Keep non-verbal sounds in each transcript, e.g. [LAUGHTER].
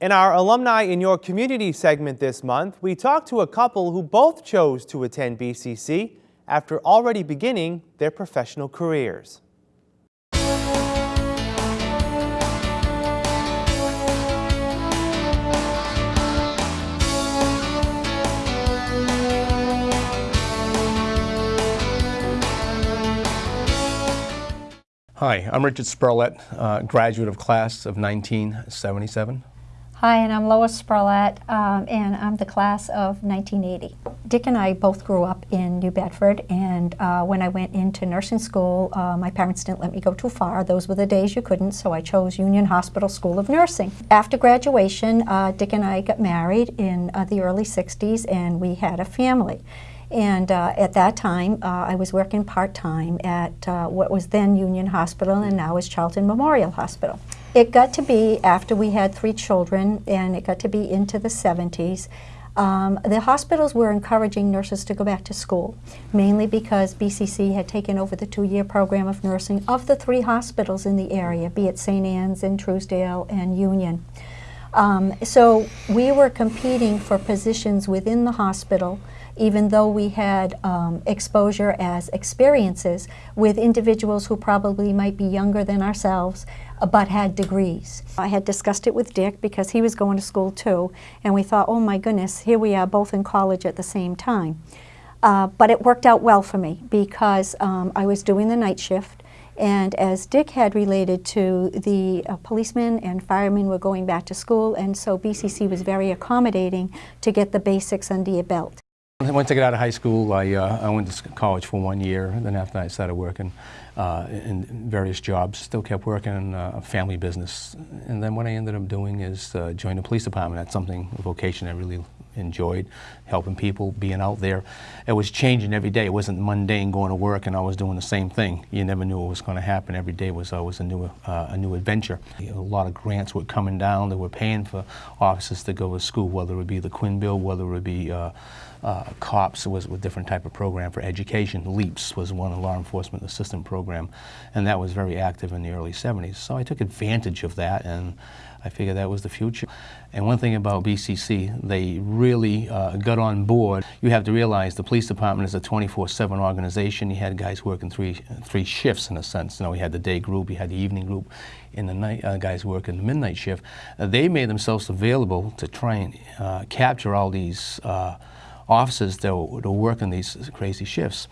In our Alumni in Your Community segment this month, we talked to a couple who both chose to attend BCC after already beginning their professional careers. Hi, I'm Richard Spurlett, uh, graduate of class of 1977. Hi, and I'm Lois Spurlett, um, and I'm the class of 1980. Dick and I both grew up in New Bedford, and uh, when I went into nursing school, uh, my parents didn't let me go too far. Those were the days you couldn't, so I chose Union Hospital School of Nursing. After graduation, uh, Dick and I got married in uh, the early 60s, and we had a family. And uh, at that time, uh, I was working part-time at uh, what was then Union Hospital and now is Charlton Memorial Hospital. It got to be, after we had three children, and it got to be into the 70s, um, the hospitals were encouraging nurses to go back to school, mainly because BCC had taken over the two-year program of nursing of the three hospitals in the area, be it St. Anne's and Truesdale and Union. Um, so we were competing for positions within the hospital even though we had um, exposure as experiences with individuals who probably might be younger than ourselves uh, but had degrees. I had discussed it with Dick because he was going to school too and we thought, oh my goodness, here we are both in college at the same time. Uh, but it worked out well for me because um, I was doing the night shift and as Dick had related to, the uh, policemen and firemen were going back to school, and so BCC was very accommodating to get the basics under your belt. Once I got out of high school, I, uh, I went to college for one year. And then after that, I started working uh, in various jobs. Still kept working in uh, a family business. And then what I ended up doing is uh, join the police department. That's something, a vocation I really enjoyed, helping people, being out there. It was changing every day. It wasn't mundane going to work and I was doing the same thing. You never knew what was going to happen. Every day was always a new, uh, a new adventure. A lot of grants were coming down that were paying for officers to go to school, whether it would be the Quinn Bill, whether it would be uh, uh, COPS was a different type of program for education. LEAPS was one, a law enforcement assistant program, and that was very active in the early 70s. So I took advantage of that, and I figured that was the future. And one thing about BCC, they really uh, got on board. You have to realize the police department is a 24-7 organization. You had guys working three, three shifts in a sense. You know, we had the day group, you had the evening group, and the night uh, guys working the midnight shift. Uh, they made themselves available to try and uh, capture all these uh, officers that were, that were working these crazy shifts.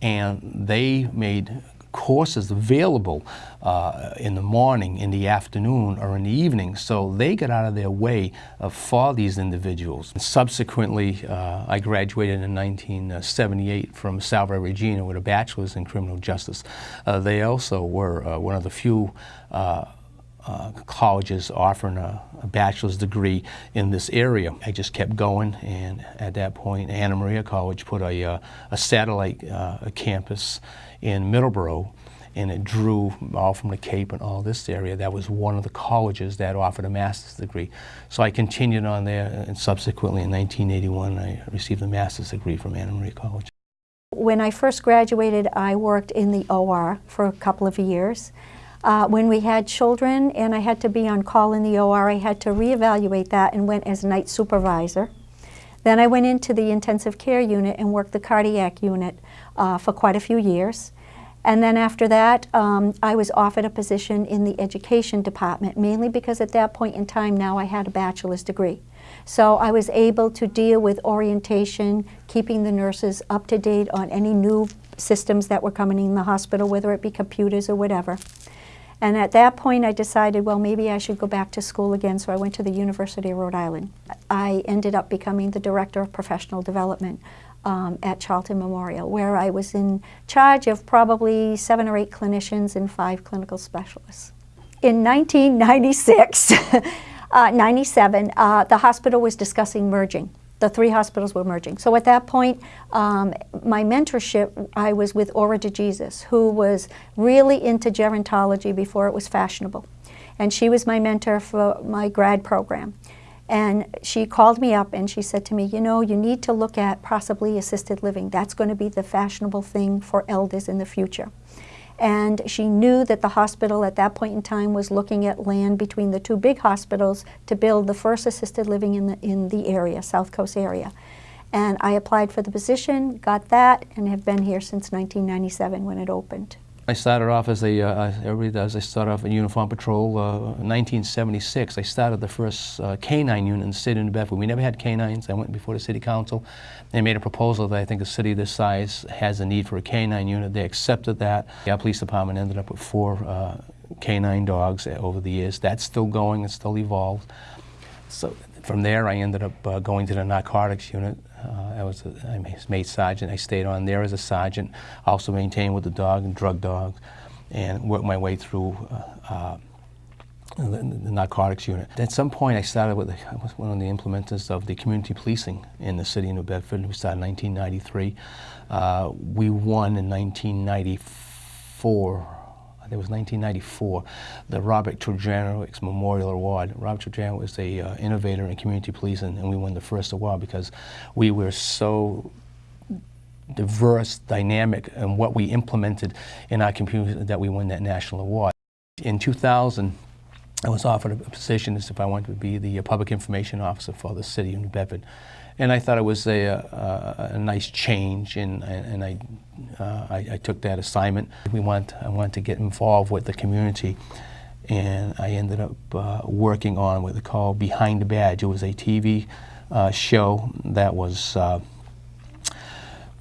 And they made courses available uh, in the morning, in the afternoon, or in the evening. So they got out of their way uh, for these individuals. And subsequently, uh, I graduated in 1978 from Salve Regina with a bachelor's in criminal justice. Uh, they also were uh, one of the few uh, colleges offering a, a, bachelor's degree in this area. I just kept going and at that point Anna Maria College put a, uh, a satellite uh, campus in Middleborough and it drew all from the Cape and all this area. That was one of the colleges that offered a master's degree. So I continued on there and subsequently in 1981 I received a master's degree from Anna Maria College. When I first graduated I worked in the OR for a couple of years uh, when we had children and I had to be on call in the OR, I had to reevaluate that and went as night supervisor. Then I went into the intensive care unit and worked the cardiac unit uh, for quite a few years. And then after that, um, I was offered a position in the education department, mainly because at that point in time now I had a bachelor's degree. So I was able to deal with orientation, keeping the nurses up to date on any new systems that were coming in the hospital, whether it be computers or whatever. And at that point I decided, well, maybe I should go back to school again, so I went to the University of Rhode Island. I ended up becoming the Director of Professional Development um, at Charlton Memorial, where I was in charge of probably seven or eight clinicians and five clinical specialists. In 1996, [LAUGHS] uh, 97, uh, the hospital was discussing merging the three hospitals were merging. So at that point, um, my mentorship, I was with Aura de Jesus, who was really into gerontology before it was fashionable. And she was my mentor for my grad program. And she called me up and she said to me, you know, you need to look at possibly assisted living. That's going to be the fashionable thing for elders in the future. And she knew that the hospital at that point in time was looking at land between the two big hospitals to build the first assisted living in the, in the area, South Coast area. And I applied for the position, got that, and have been here since 1997 when it opened. I started off as a, uh, everybody does, I started off in uniform patrol. Uh, 1976, I started the first uh, K-9 unit in the city of New Bedford. We never had K-9s. I went before the city council. They made a proposal that I think a city this size has a need for a canine unit. They accepted that. Our police department ended up with four uh, K-9 dogs over the years. That's still going, it's still evolved. So from there, I ended up uh, going to the narcotics unit. Uh, I was a, I made sergeant. I stayed on there as a sergeant. Also maintained with the dog and drug dogs, and worked my way through. Uh, uh, the, the narcotics unit. At some point, I started with the, I was one of the implementers of the community policing in the city of New Bedford. We started in 1993. Uh, we won in 1994 it was 1994, the Robert Trojanowicz Memorial Award. Robert Trujano was a uh, innovator in community policing, and we won the first award because we were so diverse, dynamic, and what we implemented in our community that we won that national award. In 2000, I was offered a position as if I wanted to be the uh, public information officer for the city of New Bedford. And I thought it was a, a, a nice change, and, and I, uh, I, I, took that assignment. We want, I wanted to get involved with the community, and I ended up uh, working on what they call Behind the Badge. It was a TV uh, show that was uh,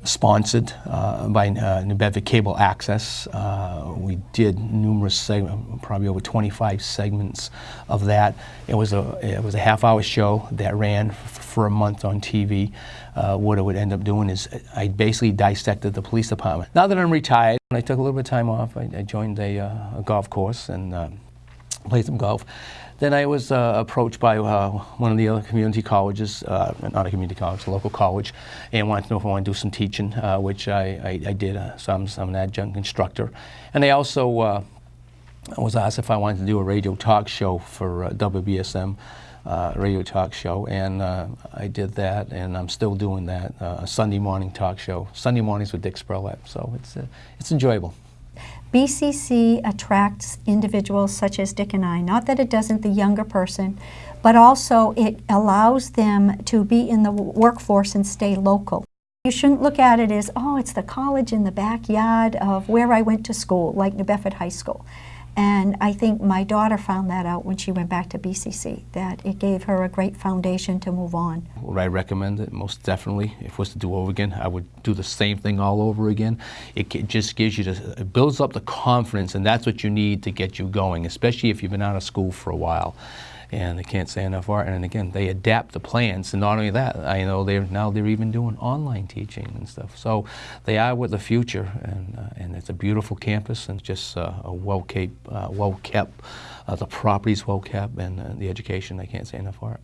sponsored uh, by uh, New Bedford Cable Access. Uh, we did numerous segments, probably over 25 segments of that. It was a it was a half-hour show that ran for a month on TV. Uh, what I would end up doing is I basically dissected the police department. Now that I'm retired, I took a little bit of time off. I, I joined a, uh, a, golf course and played some golf. Then I was uh, approached by uh, one of the other community colleges, uh, not a community college, a local college, and wanted to know if I wanted to do some teaching, uh, which I, I, I did. Uh, so I'm, I'm, an adjunct instructor. And I also uh, was asked if I wanted to do a radio talk show for WBSM. radio talk show, and I did that, and I'm still doing that. a Sunday morning talk show, Sunday mornings with Dick Spurlett. So it's it's enjoyable. BCC attracts individuals such as Dick and I. Not that it doesn't the younger person, but also it allows them to be in the workforce and stay local. You shouldn't look at it as, oh, it's the college in the backyard of where I went to school, like New Bedford High School. And I think my daughter found that out when she went back to BCC, that it gave her a great foundation to move on. Would I recommend it? Most definitely. If it was to do over again, I would do the same thing all over again. It just gives you, the, it builds up the confidence, and that's what you need to get you going, especially if you've been out of school for a while and they can't say enough art. And again, they adapt the plans. And not only that, I know they're now they're even doing online teaching and stuff. So they are with the future, and uh, and it's a beautiful campus and just uh, a well kept, uh, well kept. Uh, the property's well kept, and uh, the education. I can't say enough art.